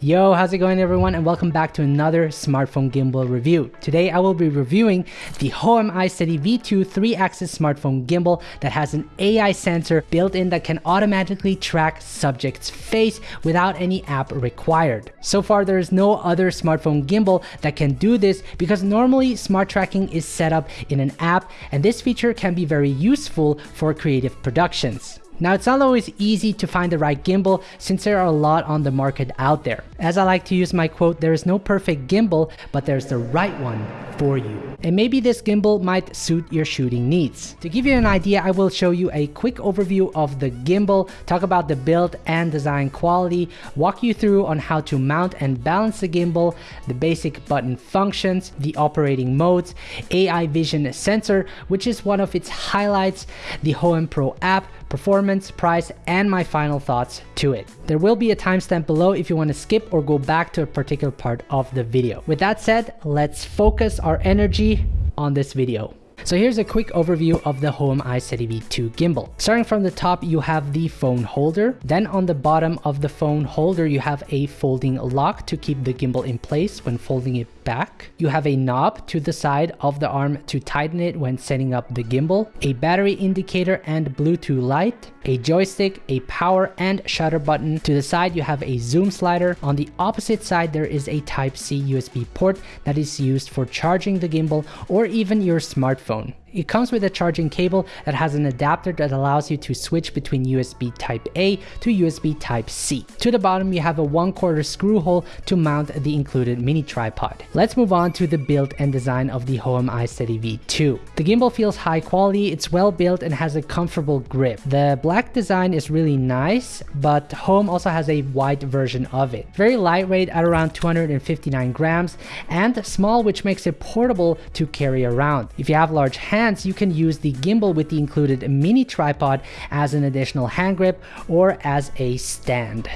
Yo, how's it going everyone and welcome back to another smartphone gimbal review. Today I will be reviewing the Hohem iSteady V2 3-axis smartphone gimbal that has an AI sensor built in that can automatically track subject's face without any app required. So far there is no other smartphone gimbal that can do this because normally smart tracking is set up in an app and this feature can be very useful for creative productions. Now it's not always easy to find the right gimbal since there are a lot on the market out there. As I like to use my quote, there is no perfect gimbal, but there's the right one for you. And maybe this gimbal might suit your shooting needs. To give you an idea, I will show you a quick overview of the gimbal, talk about the build and design quality, walk you through on how to mount and balance the gimbal, the basic button functions, the operating modes, AI vision sensor, which is one of its highlights, the Hohem Pro app, performance, price, and my final thoughts to it. There will be a timestamp below if you want to skip or go back to a particular part of the video. With that said, let's focus our energy on this video. So here's a quick overview of the Hohem iSteady V2 gimbal. Starting from the top, you have the phone holder. Then on the bottom of the phone holder, you have a folding lock to keep the gimbal in place when folding it back. You have a knob to the side of the arm to tighten it when setting up the gimbal, a battery indicator and Bluetooth light, a joystick, a power and shutter button. To the side, you have a zoom slider. On the opposite side, there is a Type-C USB port that is used for charging the gimbal or even your smartphone. It comes with a charging cable that has an adapter that allows you to switch between USB Type A to USB Type C. To the bottom, you have a 1 quarter screw hole to mount the included mini tripod. Let's move on to the build and design of the Hohem iSteady V2. The gimbal feels high quality, it's well built and has a comfortable grip. The black design is really nice, but Hohem also has a white version of it. Very lightweight at around 259 grams and small which makes it portable to carry around. If you have large hands, hands, you can use the gimbal with the included mini tripod as an additional hand grip or as a stand.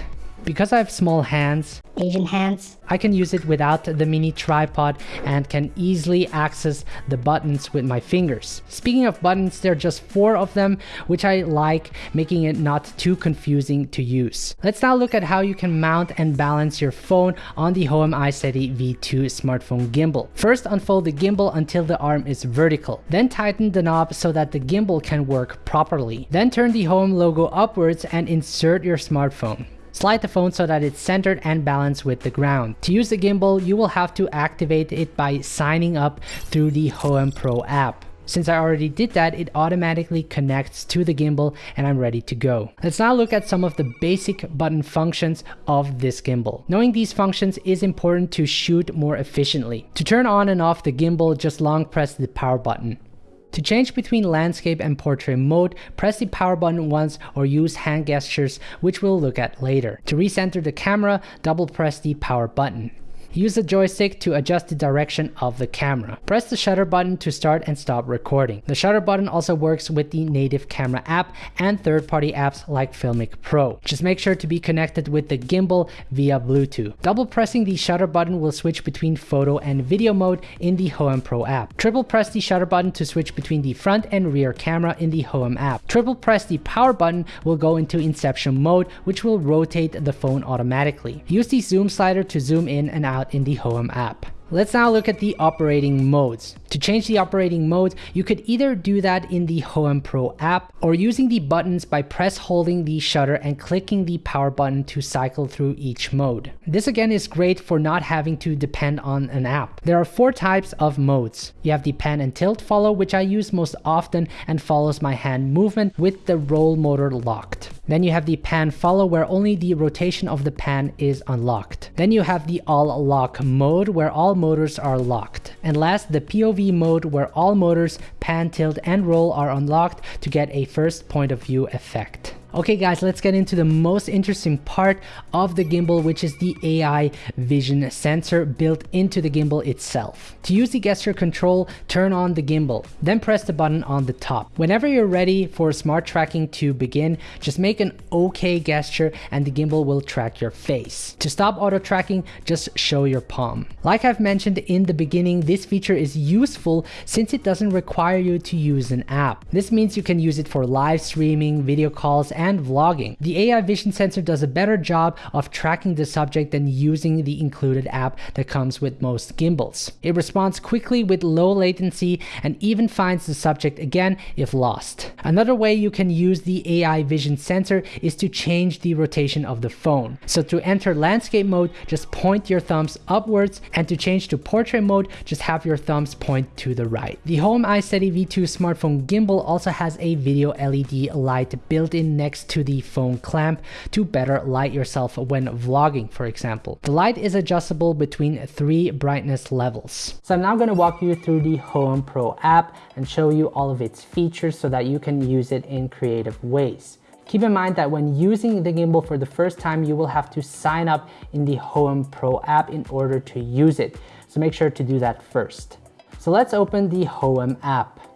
Because I have small hands, Asian hands. I can use it without the mini tripod and can easily access the buttons with my fingers. Speaking of buttons, there are just four of them, which I like, making it not too confusing to use. Let's now look at how you can mount and balance your phone on the Hohem iSteady V2 smartphone gimbal. First, unfold the gimbal until the arm is vertical. Then tighten the knob so that the gimbal can work properly. Then turn the Hohem logo upwards and insert your smartphone. Slide the phone so that it's centered and balanced with the ground. To use the gimbal, you will have to activate it by signing up through the Hohem Pro app. Since I already did that, it automatically connects to the gimbal and I'm ready to go. Let's now look at some of the basic button functions of this gimbal. Knowing these functions is important to shoot more efficiently. To turn on and off the gimbal, just long press the power button. To change between landscape and portrait mode, press the power button once or use hand gestures, which we'll look at later. To recenter the camera, double press the power button. Use the joystick to adjust the direction of the camera. Press the shutter button to start and stop recording. The shutter button also works with the native camera app and third-party apps like Filmic Pro. Just make sure to be connected with the gimbal via Bluetooth. Double pressing the shutter button will switch between photo and video mode in the Hohem Pro app. Triple press the shutter button to switch between the front and rear camera in the Hohem app. Triple press the power button will go into inception mode, which will rotate the phone automatically. Use the zoom slider to zoom in and out out in the Hohem app. Let's now look at the operating modes. To change the operating modes, you could either do that in the Hohem Pro app or using the buttons by press holding the shutter and clicking the power button to cycle through each mode. This again is great for not having to depend on an app. There are four types of modes. You have the pan and tilt follow, which I use most often and follows my hand movement with the roll motor locked. Then you have the pan follow where only the rotation of the pan is unlocked. Then you have the all lock mode where all motors are locked. And last, the POV mode where all motors, pan, tilt, and roll are unlocked to get a first point of view effect. Okay guys, let's get into the most interesting part of the gimbal, which is the AI vision sensor built into the gimbal itself. To use the gesture control, turn on the gimbal, then press the button on the top. Whenever you're ready for smart tracking to begin, just make an OK gesture and the gimbal will track your face. To stop auto tracking, just show your palm. Like I've mentioned in the beginning, this feature is useful since it doesn't require you to use an app. This means you can use it for live streaming, video calls, and vlogging. The AI vision sensor does a better job of tracking the subject than using the included app that comes with most gimbals. It responds quickly with low latency and even finds the subject again if lost. Another way you can use the AI vision sensor is to change the rotation of the phone. So to enter landscape mode, just point your thumbs upwards and to change to portrait mode, just have your thumbs point to the right. The Hohem iSteady V2 smartphone gimbal also has a video LED light built in next to the phone clamp to better light yourself when vlogging, for example. The light is adjustable between three brightness levels. So I'm now going to walk you through the Hohem Pro app and show you all of its features so that you can use it in creative ways. Keep in mind that when using the gimbal for the first time, you will have to sign up in the Hohem Pro app in order to use it. So make sure to do that first. So let's open the Hohem app.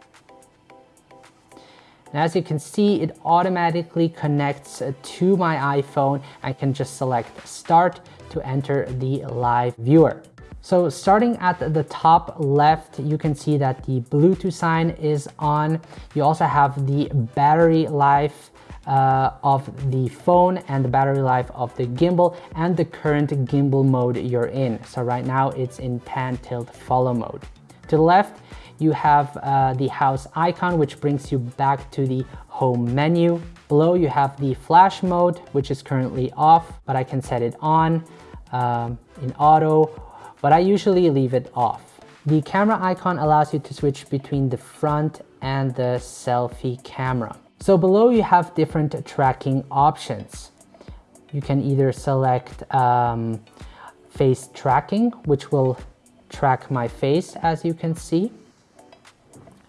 And as you can see, it automatically connects to my iPhone. I can just select start to enter the live viewer. So starting at the top left, you can see that the Bluetooth sign is on. You also have the battery life uh, of the phone and the battery life of the gimbal and the current gimbal mode you're in. So right now it's in pan tilt follow mode. To the left, you have uh, the house icon, which brings you back to the home menu. Below you have the flash mode, which is currently off, but I can set it on um, in auto, but I usually leave it off. The camera icon allows you to switch between the front and the selfie camera. So below you have different tracking options. You can either select um, face tracking, which will track my face as you can see.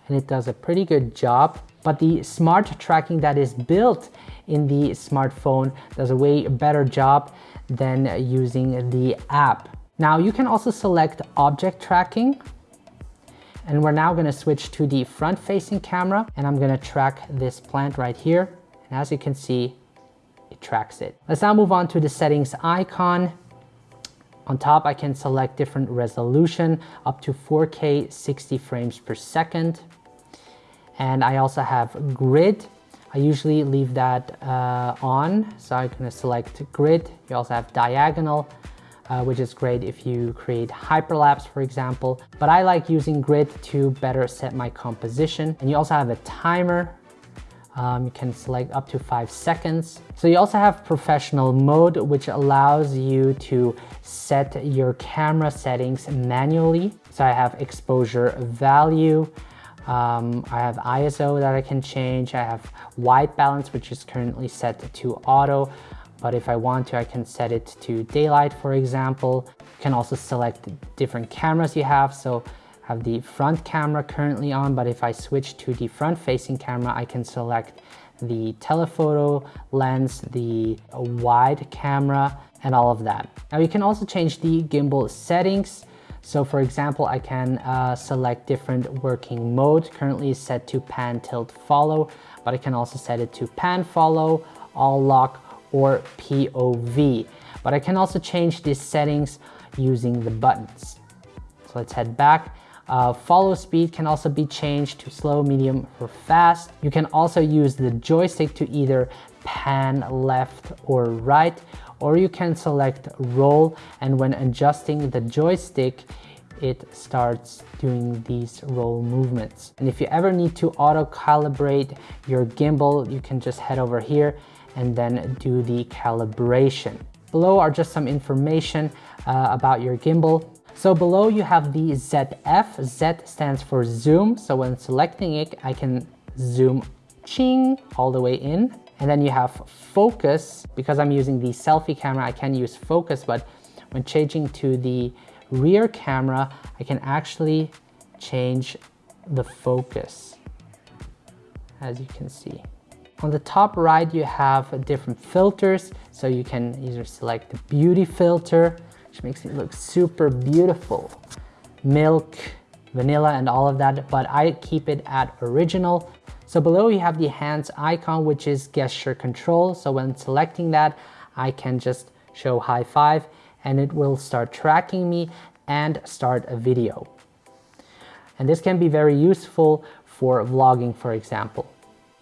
And it does a pretty good job. But the smart tracking that is built in the smartphone does a way better job than using the app. Now you can also select object tracking, and we're now gonna switch to the front facing camera and I'm gonna track this plant right here. And as you can see, it tracks it. Let's now move on to the settings icon. On top, I can select different resolution up to 4K 60 frames per second. And I also have grid. I usually leave that uh, on. So I'm gonna select grid. You also have diagonal uh, which is great if you create hyperlapse, for example. But I like using grid to better set my composition. And you also have a timer. Um, you can select up to five seconds. So you also have professional mode, which allows you to set your camera settings manually. So I have exposure value, um, I have ISO that I can change. I have white balance, which is currently set to auto but if I want to, I can set it to daylight, for example. You can also select different cameras you have. So I have the front camera currently on, but if I switch to the front facing camera, I can select the telephoto lens, the wide camera, and all of that. Now you can also change the gimbal settings. So for example, I can uh, select different working mode. Currently set to pan, tilt, follow, but I can also set it to pan, follow, all lock, or POV. But I can also change these settings using the buttons. So let's head back. Uh, follow speed can also be changed to slow, medium, or fast. You can also use the joystick to either pan left or right, or you can select roll and when adjusting the joystick, it starts doing these roll movements. And if you ever need to auto calibrate your gimbal, you can just head over here and then do the calibration. Below are just some information uh, about your gimbal. So below you have the ZF. Z stands for zoom. So when selecting it, I can zoom ching all the way in. And then you have focus. Because I'm using the selfie camera, I can use focus, but when changing to the rear camera, I can actually change the focus, as you can see. On the top right, you have different filters. So you can either select the beauty filter, which makes it look super beautiful. Milk, vanilla, and all of that, but I keep it at original. So below you have the hands icon, which is gesture control. So when selecting that, I can just show high five and it will start tracking me and start a video. And this can be very useful for vlogging, for example.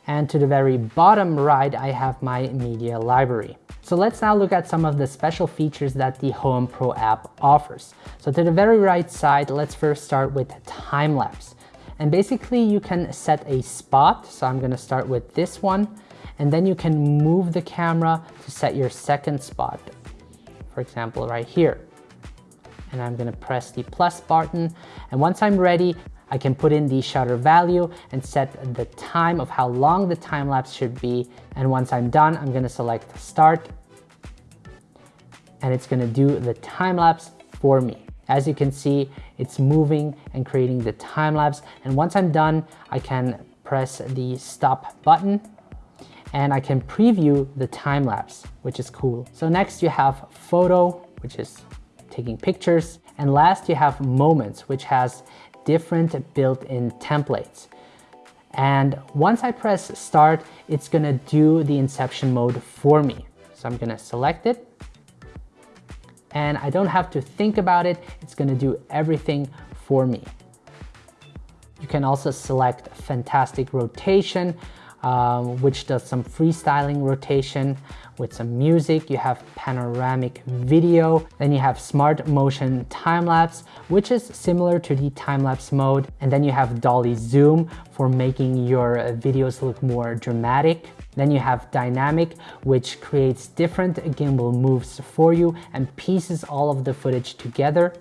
And to the very bottom right, I have my media library. So let's now look at some of the special features that the Hohem Pro app offers. So to the very right side, let's first start with time lapse. And basically you can set a spot. So I'm gonna start with this one. And then you can move the camera to set your second spot. For example, right here. And I'm gonna press the plus button. And once I'm ready, I can put in the shutter value and set the time of how long the time lapse should be. And once I'm done, I'm gonna select start and it's gonna do the time lapse for me. As you can see, it's moving and creating the time lapse. And once I'm done, I can press the stop button and I can preview the time lapse, which is cool. So next you have photo, which is taking pictures. And last you have moments, which has different built-in templates. And once I press start, it's gonna do the inception mode for me. So I'm gonna select it and I don't have to think about it. It's gonna do everything for me. You can also select fantastic rotation, um, which does some freestyling rotation with some music. You have panoramic video. Then you have smart motion time-lapse, which is similar to the time-lapse mode. And then you have dolly zoom for making your videos look more dramatic. Then you have dynamic, which creates different gimbal moves for you and pieces all of the footage together.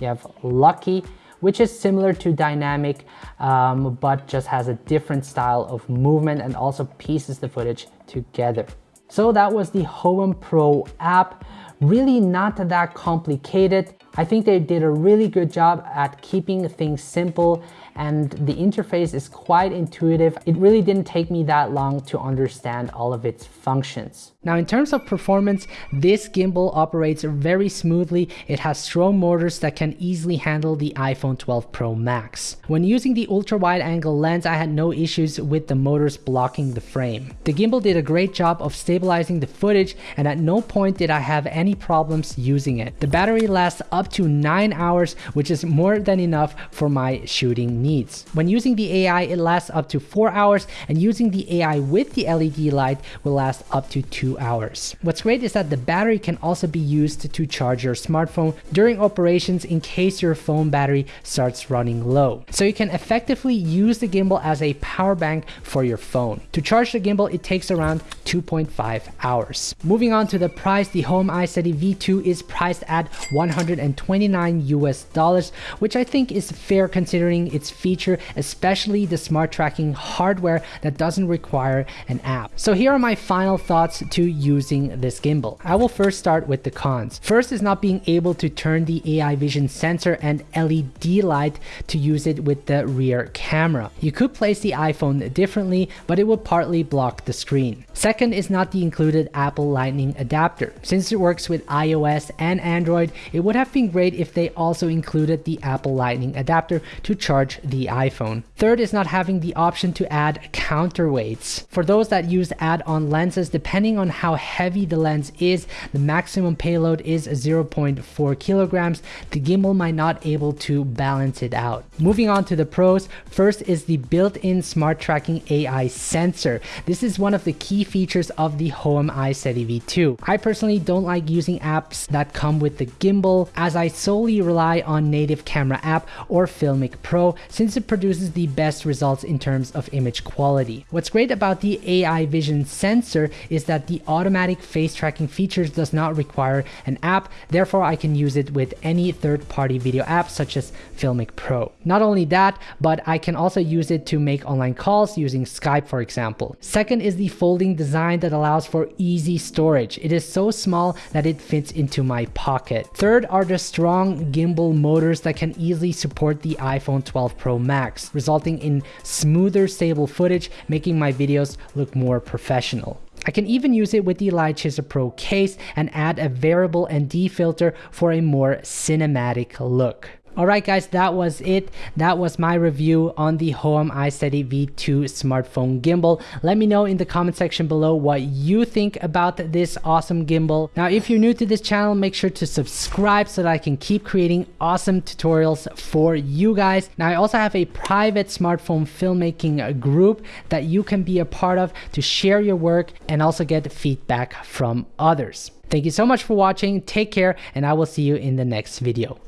You have lucky, which is similar to dynamic, um, but just has a different style of movement and also pieces the footage together. So that was the Hohem Pro app. Really not that complicated. I think they did a really good job at keeping things simple and the interface is quite intuitive. It really didn't take me that long to understand all of its functions. Now in terms of performance, this gimbal operates very smoothly. It has strong motors that can easily handle the iPhone 12 Pro Max. When using the ultra wide angle lens, I had no issues with the motors blocking the frame. The gimbal did a great job of stabilizing the footage and at no point did I have any any problems using it. The battery lasts up to 9 hours which is more than enough for my shooting needs. When using the AI it lasts up to 4 hours and using the AI with the LED light will last up to 2 hours. What's great is that the battery can also be used to charge your smartphone during operations in case your phone battery starts running low. So you can effectively use the gimbal as a power bank for your phone. To charge the gimbal it takes around 2.5 hours. Moving on to the price, the Hohem i7 City V2 is priced at 129 US dollars, which I think is fair considering its feature, especially the smart tracking hardware that doesn't require an app. So here are my final thoughts to using this gimbal. I will first start with the cons. First is not being able to turn the AI vision sensor and LED light to use it with the rear camera. You could place the iPhone differently, but it would partly block the screen. Second is not the included Apple lightning adapter. Since it works with iOS and Android, it would have been great if they also included the Apple Lightning adapter to charge the iPhone. Third is not having the option to add counterweights. For those that use add-on lenses, depending on how heavy the lens is, the maximum payload is 0.4 kilograms. The gimbal might not able to balance it out. Moving on to the pros, first is the built-in smart tracking AI sensor. This is one of the key features of the Hohem iSteady V2. I personally don't like using apps that come with the gimbal as I solely rely on native camera app or Filmic Pro since it produces the best results in terms of image quality. What's great about the AI vision sensor is that the automatic face tracking features does not require an app, therefore I can use it with any third-party video app such as Filmic Pro. Not only that, but I can also use it to make online calls using Skype for example. Second is the folding design that allows for easy storage. It is so small that it fits into my pocket. Third are the strong gimbal motors that can easily support the iPhone 12 Pro Max, resulting in smoother stable footage, making my videos look more professional. I can even use it with the Chaser Pro case and add a variable ND filter for a more cinematic look. Alright guys, that was it. That was my review on the Hohem iSteady V2 smartphone gimbal. Let me know in the comment section below what you think about this awesome gimbal. Now if you're new to this channel, make sure to subscribe so that I can keep creating awesome tutorials for you guys. Now I also have a private smartphone filmmaking group that you can be a part of to share your work and also get feedback from others. Thank you so much for watching, take care, and I will see you in the next video.